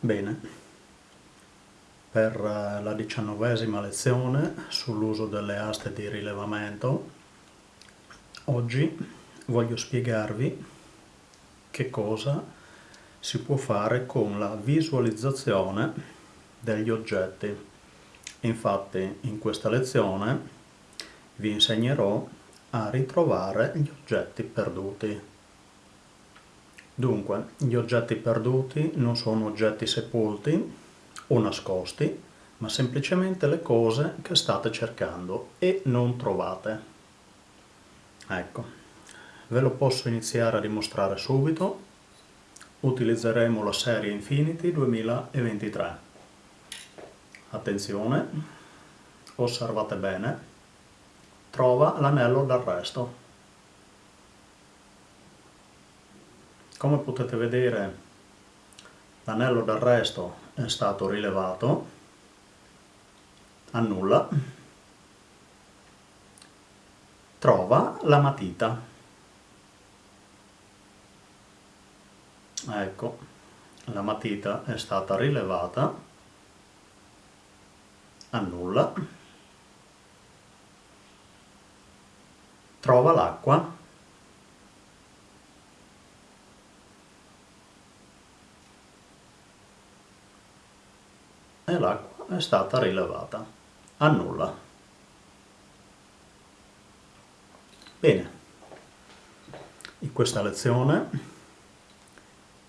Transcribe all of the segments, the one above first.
Bene, per eh, la diciannovesima lezione sull'uso delle aste di rilevamento, oggi voglio spiegarvi che cosa si può fare con la visualizzazione degli oggetti. Infatti in questa lezione vi insegnerò a ritrovare gli oggetti perduti. Dunque, gli oggetti perduti non sono oggetti sepolti o nascosti, ma semplicemente le cose che state cercando e non trovate. Ecco, ve lo posso iniziare a dimostrare subito. Utilizzeremo la serie Infinity 2023. Attenzione, osservate bene, trova l'anello d'arresto. Come potete vedere l'anello d'arresto è stato rilevato, annulla, trova la matita. Ecco, la matita è stata rilevata, annulla, trova l'acqua, e l'acqua è stata rilevata. Annulla. Bene, in questa lezione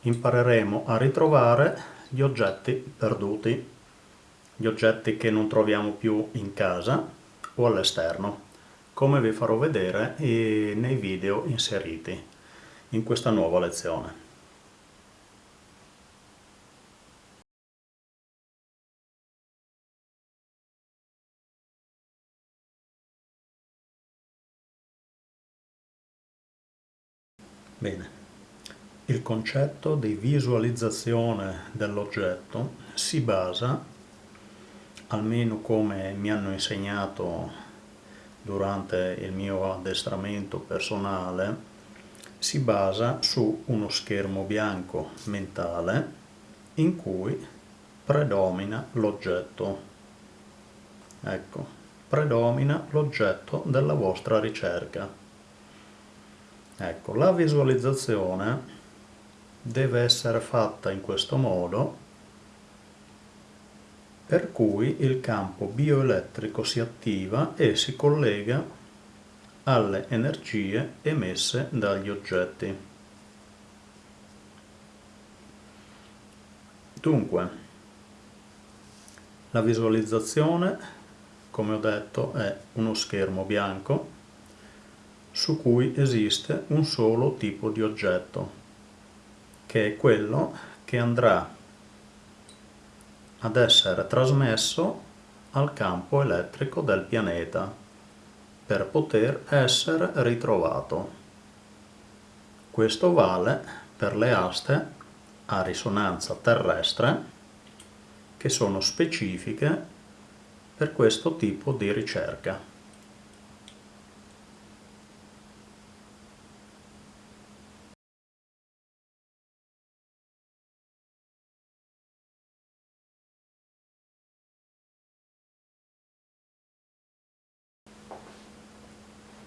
impareremo a ritrovare gli oggetti perduti, gli oggetti che non troviamo più in casa o all'esterno, come vi farò vedere nei video inseriti in questa nuova lezione. Bene, il concetto di visualizzazione dell'oggetto si basa, almeno come mi hanno insegnato durante il mio addestramento personale, si basa su uno schermo bianco mentale in cui predomina l'oggetto. Ecco, predomina l'oggetto della vostra ricerca. Ecco, la visualizzazione deve essere fatta in questo modo per cui il campo bioelettrico si attiva e si collega alle energie emesse dagli oggetti. Dunque, la visualizzazione, come ho detto, è uno schermo bianco su cui esiste un solo tipo di oggetto, che è quello che andrà ad essere trasmesso al campo elettrico del pianeta per poter essere ritrovato. Questo vale per le aste a risonanza terrestre che sono specifiche per questo tipo di ricerca.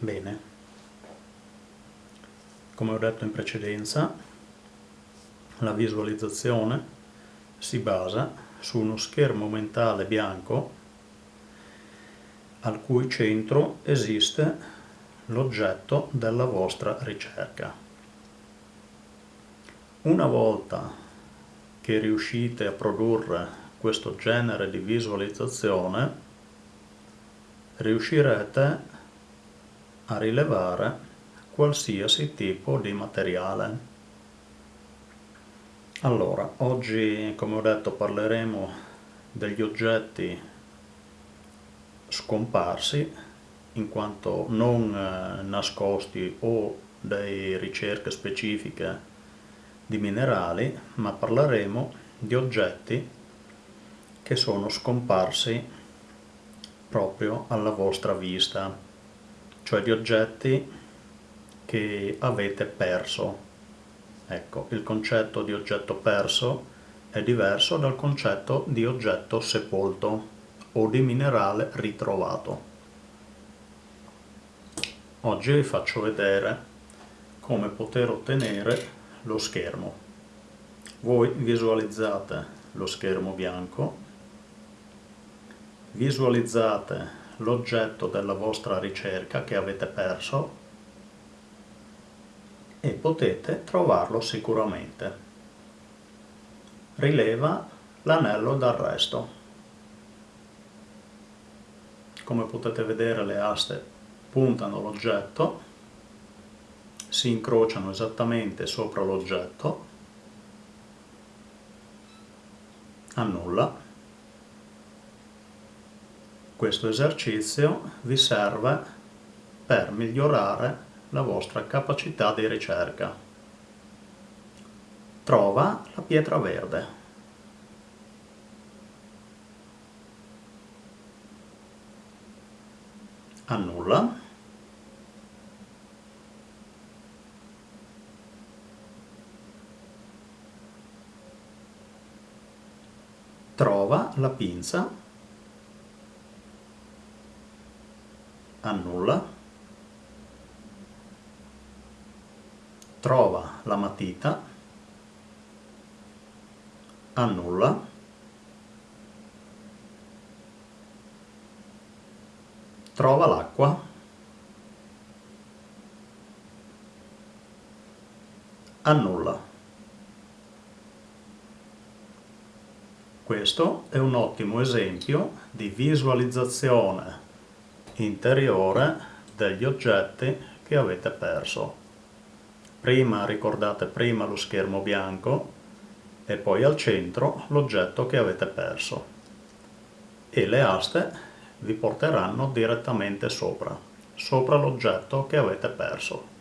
Bene, come ho detto in precedenza, la visualizzazione si basa su uno schermo mentale bianco al cui centro esiste l'oggetto della vostra ricerca. Una volta che riuscite a produrre questo genere di visualizzazione, riuscirete a rilevare qualsiasi tipo di materiale. Allora, oggi come ho detto parleremo degli oggetti scomparsi in quanto non eh, nascosti o di ricerche specifiche di minerali, ma parleremo di oggetti che sono scomparsi proprio alla vostra vista cioè di oggetti che avete perso. Ecco, il concetto di oggetto perso è diverso dal concetto di oggetto sepolto o di minerale ritrovato. Oggi vi faccio vedere come poter ottenere lo schermo. Voi visualizzate lo schermo bianco, visualizzate l'oggetto della vostra ricerca che avete perso e potete trovarlo sicuramente. Rileva l'anello d'arresto. Come potete vedere le aste puntano l'oggetto, si incrociano esattamente sopra l'oggetto, annulla. Questo esercizio vi serve per migliorare la vostra capacità di ricerca. Trova la pietra verde. annulla trova la pinza annulla trova la matita annulla trova l'acqua, annulla. Questo è un ottimo esempio di visualizzazione interiore degli oggetti che avete perso. Prima ricordate prima lo schermo bianco e poi al centro l'oggetto che avete perso e le aste vi porteranno direttamente sopra, sopra l'oggetto che avete perso.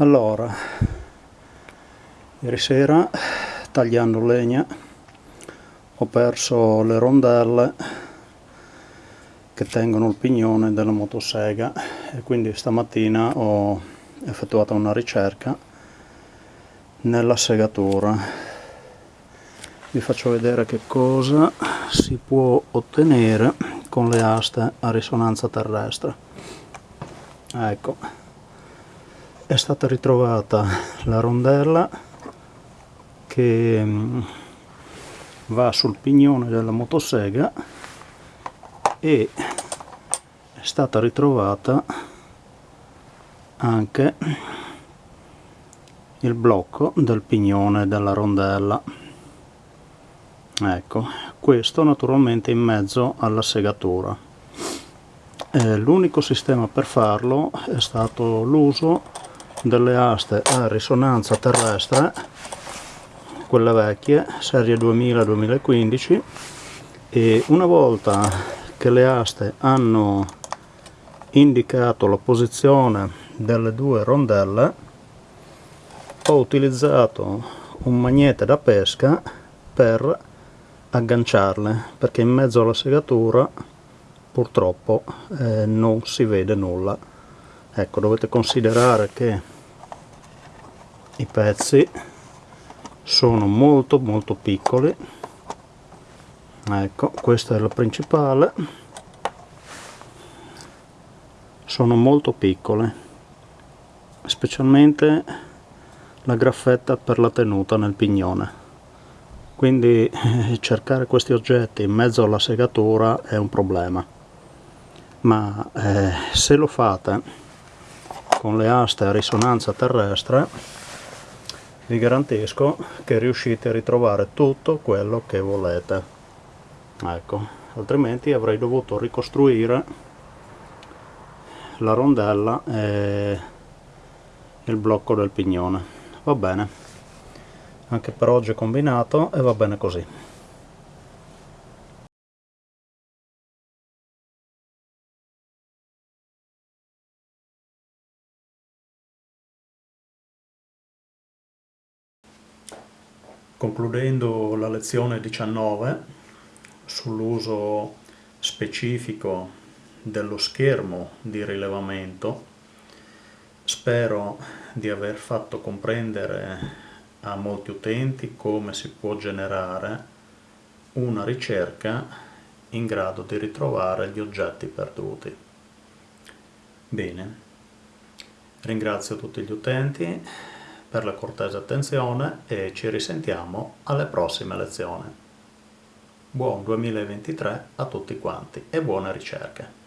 Allora ieri sera tagliando legna ho perso le rondelle che tengono il pignone della motosega e quindi stamattina ho effettuato una ricerca nella segatura. Vi faccio vedere che cosa si può ottenere con le aste a risonanza terrestre. Ecco è stata ritrovata la rondella che mm, va sul pignone della motosega e è stata ritrovata anche il blocco del pignone della rondella. Ecco questo naturalmente in mezzo alla segatura. Eh, l'unico sistema per farlo è stato l'uso delle aste a risonanza terrestre quelle vecchie serie 2000-2015 e una volta che le aste hanno indicato la posizione delle due rondelle ho utilizzato un magnete da pesca per agganciarle perché in mezzo alla segatura purtroppo eh, non si vede nulla ecco dovete considerare che i pezzi sono molto molto piccoli. Ecco questa è la principale. Sono molto piccole specialmente la graffetta per la tenuta nel pignone. Quindi cercare questi oggetti in mezzo alla segatura è un problema. Ma eh, se lo fate con le aste a risonanza terrestre vi garantisco che riuscite a ritrovare tutto quello che volete. Ecco altrimenti avrei dovuto ricostruire la rondella e il blocco del pignone. Va bene. Anche per oggi è combinato e va bene così Concludendo la lezione 19 sull'uso specifico dello schermo di rilevamento, spero di aver fatto comprendere a molti utenti come si può generare una ricerca in grado di ritrovare gli oggetti perduti. Bene, ringrazio tutti gli utenti per la cortese attenzione e ci risentiamo alle prossime lezioni. Buon 2023 a tutti quanti e buone ricerche!